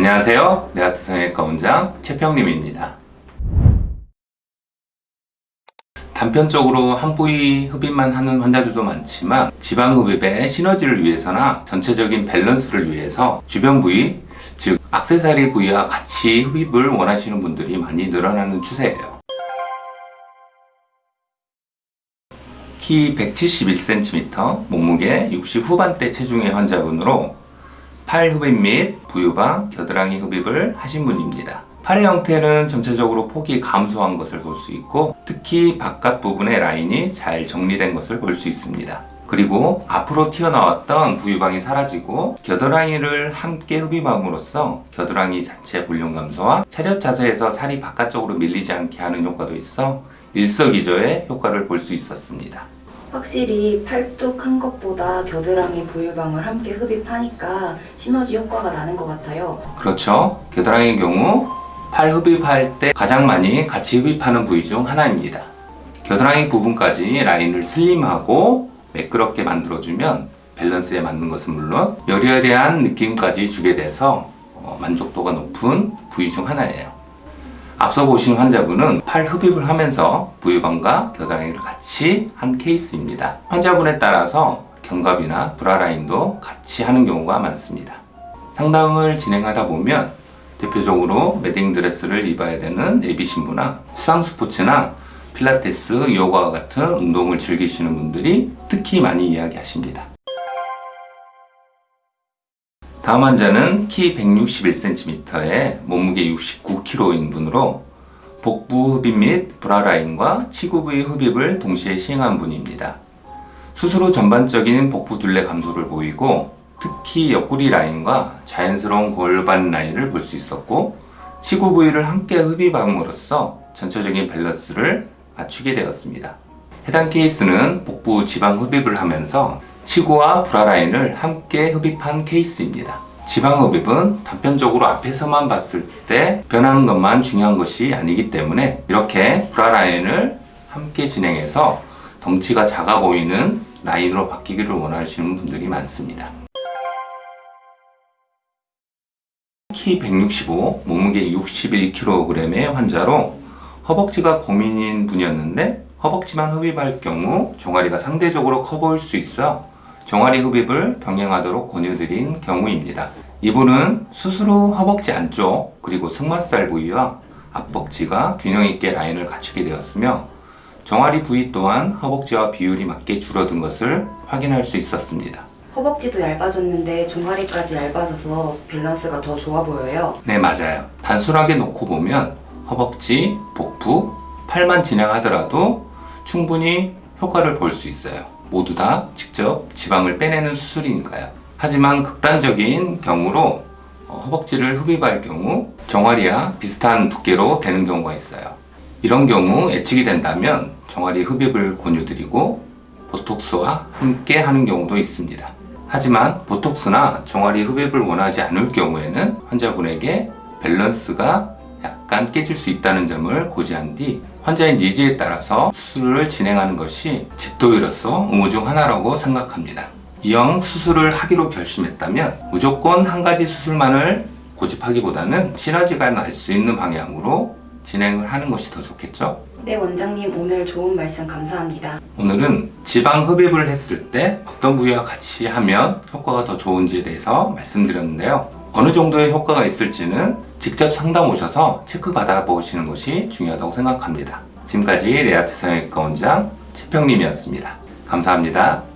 안녕하세요. 네아트 성형외과 원장 최평림입니다. 단편적으로 한 부위 흡입만 하는 환자들도 많지만 지방 흡입의 시너지를 위해서나 전체적인 밸런스를 위해서 주변 부위, 즉 악세사리 부위와 같이 흡입을 원하시는 분들이 많이 늘어나는 추세예요. 키 171cm, 몸무게 60 후반대 체중의 환자분으로 팔 흡입 및 부유방, 겨드랑이 흡입을 하신 분입니다. 팔의 형태는 전체적으로 폭이 감소한 것을 볼 수 있고 특히 바깥 부분의 라인이 잘 정리된 것을 볼 수 있습니다. 그리고 앞으로 튀어나왔던 부유방이 사라지고 겨드랑이를 함께 흡입함으로써 겨드랑이 자체 볼륨 감소와 차렷 자세에서 살이 바깥쪽으로 밀리지 않게 하는 효과도 있어 일석이조의 효과를 볼 수 있었습니다. 확실히 팔뚝한 것보다 겨드랑이 부유방을 함께 흡입하니까 시너지 효과가 나는 것 같아요. 그렇죠. 겨드랑이의 경우 팔 흡입할 때 가장 많이 같이 흡입하는 부위 중 하나입니다. 겨드랑이 부분까지 라인을 슬림하고 매끄럽게 만들어주면 밸런스에 맞는 것은 물론 여리여리한 느낌까지 주게 돼서 어, 만족도가 높은 부위 중 하나예요. 앞서 보신 환자분은 팔 흡입을 하면서 부유방과 겨드랑이를 같이 한 케이스입니다. 환자분에 따라서 견갑이나 브라라인도 같이 하는 경우가 많습니다. 상담을 진행하다 보면 대표적으로 매딩 드레스를 입어야 되는 예비 신부나 수상 스포츠나 필라테스, 요가와 같은 운동을 즐기시는 분들이 특히 많이 이야기하십니다. 다음 환자는 키 161cm에 몸무게 69kg인 분으로 복부 흡입 및 브라 라인과 치구 부위 흡입을 동시에 시행한 분입니다. 수술 후 전반적인 복부 둘레 감소를 보이고 특히 옆구리 라인과 자연스러운 골반 라인을 볼 수 있었고 치구 부위를 함께 흡입함으로써 전체적인 밸런스를 맞추게 되었습니다. 해당 케이스는 복부 지방 흡입을 하면서 치구와 브라라인을 함께 흡입한 케이스입니다. 지방 흡입은 단편적으로 앞에서만 봤을 때 변하는 것만 중요한 것이 아니기 때문에 이렇게 브라라인을 함께 진행해서 덩치가 작아 보이는 라인으로 바뀌기를 원하시는 분들이 많습니다. 키 165, 몸무게 61kg의 환자로 허벅지가 고민인 분이었는데 허벅지만 흡입할 경우 종아리가 상대적으로 커 보일 수 있어 종아리 흡입을 병행하도록 권유드린 경우입니다. 이분은 수술 후 허벅지 안쪽 그리고 승마살 부위와 앞벅지가 균형 있게 라인을 갖추게 되었으며 종아리 부위 또한 허벅지와 비율이 맞게 줄어든 것을 확인할 수 있었습니다. 허벅지도 얇아졌는데 종아리까지 얇아져서 밸런스가 더 좋아 보여요. 네, 맞아요. 단순하게 놓고 보면 허벅지, 복부, 팔만 진행하더라도 충분히 효과를 볼 수 있어요. 모두 다 직접 지방을 빼내는 수술이니까요. 하지만 극단적인 경우로 어, 허벅지를 흡입할 경우 종아리와 비슷한 두께로 되는 경우가 있어요. 이런 경우 예측이 된다면 종아리 흡입을 권유드리고 보톡스와 함께 하는 경우도 있습니다. 하지만 보톡스나 종아리 흡입을 원하지 않을 경우에는 환자분에게 밸런스가 약간 깨질 수 있다는 점을 고지한 뒤 환자의 니즈에 따라서 수술을 진행하는 것이 집도의로서 의무 중 하나라고 생각합니다. 이왕 수술을 하기로 결심했다면 무조건 한 가지 수술만을 고집하기보다는 시너지가 날 수 있는 방향으로 진행을 하는 것이 더 좋겠죠? 네, 원장님 오늘 좋은 말씀 감사합니다. 오늘은 지방 흡입을 했을 때 어떤 부위와 같이 하면 효과가 더 좋은지에 대해서 말씀드렸는데요. 어느 정도의 효과가 있을지는 직접 상담 오셔서 체크 받아보시는 것이 중요하다고 생각합니다. 지금까지 레아트 성형외과 원장 최평림이었습니다. 감사합니다.